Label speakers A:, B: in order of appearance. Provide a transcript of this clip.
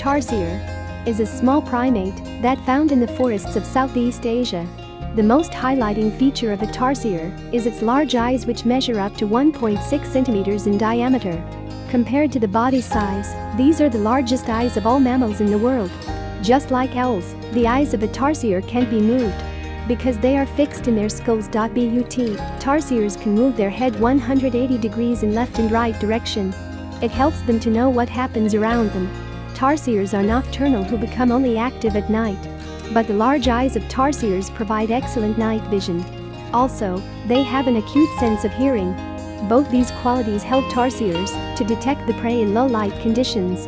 A: tarsier is a small primate that found in the forests of Southeast Asia. The most highlighting feature of a tarsier is its large eyes which measure up to 1.6 centimeters in diameter. Compared to the body size, these are the largest eyes of all mammals in the world. Just like owls, the eyes of a tarsier can't be moved. Because they are fixed in their skulls. But tarsiers can move their head 180 degrees in left and right direction. It helps them to know what happens around them. Tarsiers are nocturnal who become only active at night. But the large eyes of tarsiers provide excellent night vision. Also, they have an acute sense of hearing. Both these qualities help tarsiers to detect the prey in low light conditions.